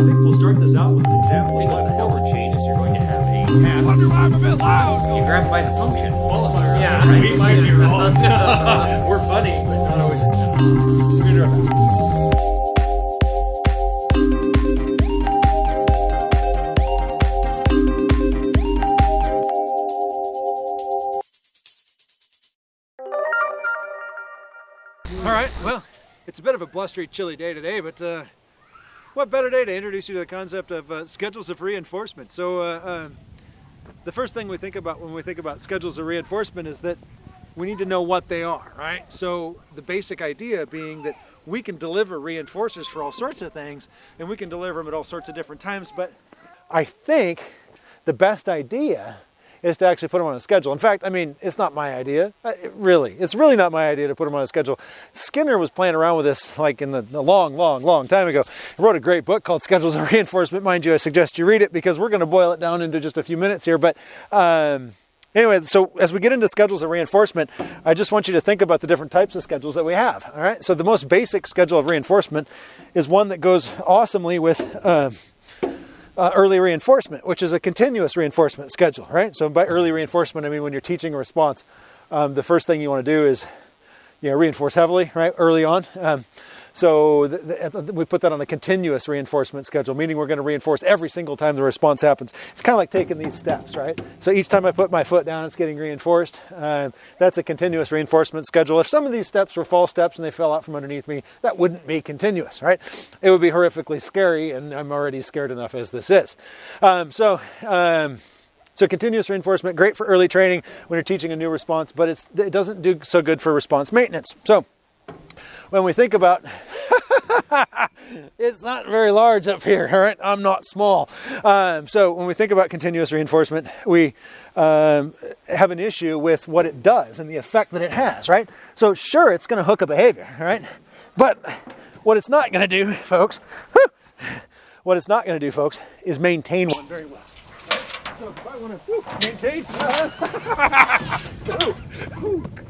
think we'll start this out with an example of what the hell changes. You're going to have a path. Wonder why I'm a bit loud. You grab by the function. Qualifier. Yeah, right. right. We might be wrong. We're funny, but not always. We're gonna do our best. All right, well, it's a bit of a blustery, chilly day today, but uh, what better day to introduce you to the concept of uh, schedules of reinforcement. So uh, um, the first thing we think about when we think about schedules of reinforcement is that we need to know what they are, right? So the basic idea being that we can deliver reinforcers for all sorts of things, and we can deliver them at all sorts of different times, but I think the best idea is to actually put them on a schedule. In fact, I mean, it's not my idea. Uh, really, it's really not my idea to put them on a schedule. Skinner was playing around with this like in the, the long, long, long time ago. He wrote a great book called Schedules of Reinforcement. Mind you, I suggest you read it because we're going to boil it down into just a few minutes here. But um, anyway, so as we get into schedules of reinforcement, I just want you to think about the different types of schedules that we have. All right. So the most basic schedule of reinforcement is one that goes awesomely with. Uh, uh, early reinforcement, which is a continuous reinforcement schedule, right? So by early reinforcement, I mean when you're teaching a response, um, the first thing you want to do is, you know, reinforce heavily, right, early on. Um, so the, the, we put that on a continuous reinforcement schedule, meaning we're going to reinforce every single time the response happens. It's kind of like taking these steps, right? So each time I put my foot down, it's getting reinforced. Um, that's a continuous reinforcement schedule. If some of these steps were false steps and they fell out from underneath me, that wouldn't be continuous, right? It would be horrifically scary, and I'm already scared enough as this is. Um, so. Um, so continuous reinforcement, great for early training when you're teaching a new response, but it doesn't do so good for response maintenance. So when we think about it's not very large up here all right? I'm not small. Um, so when we think about continuous reinforcement we um, have an issue with what it does and the effect that it has right? So sure it's going to hook a behavior right? But what it's not going to do folks whew, what it's not going to do folks is maintain one very well. So if i want to maintain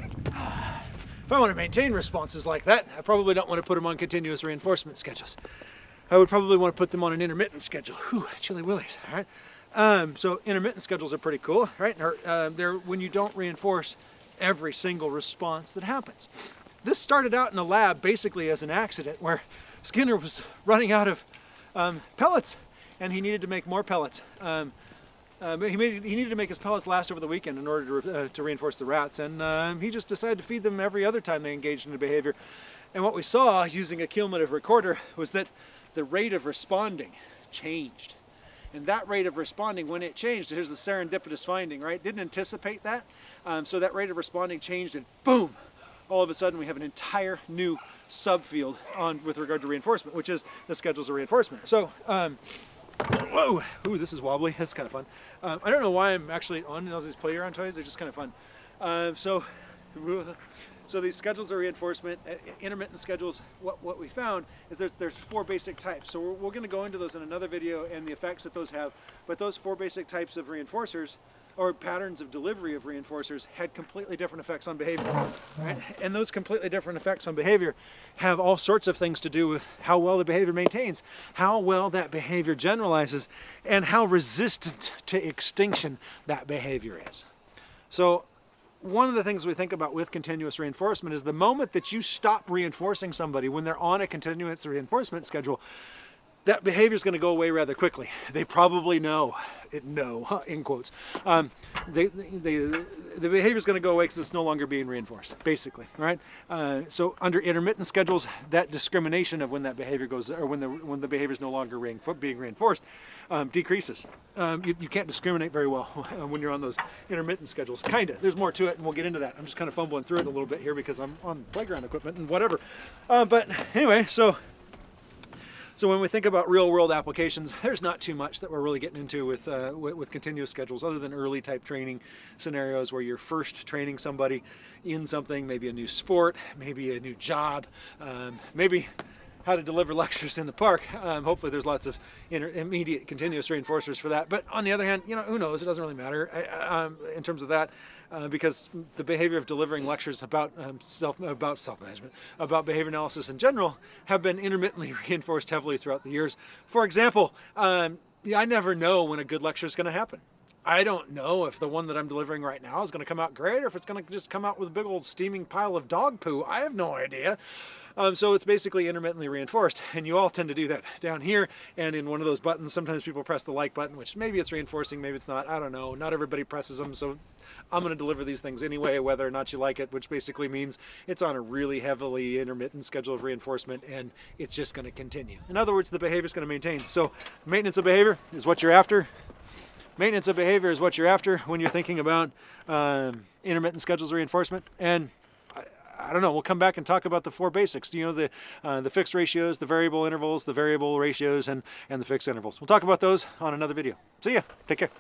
If I want to maintain responses like that, I probably don't want to put them on continuous reinforcement schedules. I would probably want to put them on an intermittent schedule. Whew, chilly willies, all right? Um, so intermittent schedules are pretty cool, right? Or, uh, they're when you don't reinforce every single response that happens. This started out in a lab basically as an accident where Skinner was running out of um, pellets and he needed to make more pellets. Um, uh, he, made, he needed to make his pellets last over the weekend in order to, uh, to reinforce the rats, and uh, he just decided to feed them every other time they engaged in the behavior. And what we saw using a cumulative recorder was that the rate of responding changed. And that rate of responding, when it changed, here's the serendipitous finding, right? Didn't anticipate that. Um, so that rate of responding changed, and boom, all of a sudden we have an entire new subfield on with regard to reinforcement, which is the schedules of reinforcement. So. Um, Whoa! Ooh, this is wobbly. That's kind of fun. Um, I don't know why I'm actually on all these play-around toys. They're just kind of fun. Uh, so, so these schedules of reinforcement, uh, intermittent schedules. What what we found is there's there's four basic types. So we're, we're going to go into those in another video and the effects that those have. But those four basic types of reinforcers or patterns of delivery of reinforcers had completely different effects on behavior. Right? And those completely different effects on behavior have all sorts of things to do with how well the behavior maintains, how well that behavior generalizes, and how resistant to extinction that behavior is. So one of the things we think about with continuous reinforcement is the moment that you stop reinforcing somebody when they're on a continuous reinforcement schedule, that behavior is going to go away rather quickly. They probably know it. No, in quotes. Um, they, they, the behavior is going to go away because it's no longer being reinforced, basically. Right. Uh, so under intermittent schedules, that discrimination of when that behavior goes, or when the when the behavior is no longer being reinforced, um, decreases. Um, you, you, can't discriminate very well when you're on those intermittent schedules. Kinda. There's more to it, and we'll get into that. I'm just kind of fumbling through it a little bit here because I'm on playground equipment and whatever. Uh, but anyway, so. So when we think about real world applications, there's not too much that we're really getting into with, uh, with, with, continuous schedules other than early type training scenarios where you're first training somebody in something, maybe a new sport, maybe a new job, um, maybe how to deliver lectures in the park. Um, hopefully, there's lots of immediate continuous reinforcers for that. But on the other hand, you know, who knows? It doesn't really matter I- um, in terms of that, uh, because the behavior of delivering lectures about um, self about self management, about behavior analysis in general, have been intermittently reinforced heavily throughout the years. For example, um, I never know when a good lecture is going to happen. I don't know if the one that I'm delivering right now is going to come out great or if it's going to just come out with a big old steaming pile of dog poo. I have no idea. Um, so it's basically intermittently reinforced, and you all tend to do that down here and in one of those buttons. Sometimes people press the like button, which maybe it's reinforcing, maybe it's not. I don't know. Not everybody presses them, so I'm going to deliver these things anyway, whether or not you like it, which basically means it's on a really heavily intermittent schedule of reinforcement, and it's just going to continue. In other words, the behavior is going to maintain. So maintenance of behavior is what you're after. Maintenance of behavior is what you're after when you're thinking about um, intermittent schedules reinforcement. And I, I don't know. We'll come back and talk about the four basics. You know, the uh, the fixed ratios, the variable intervals, the variable ratios, and and the fixed intervals. We'll talk about those on another video. See ya. Take care.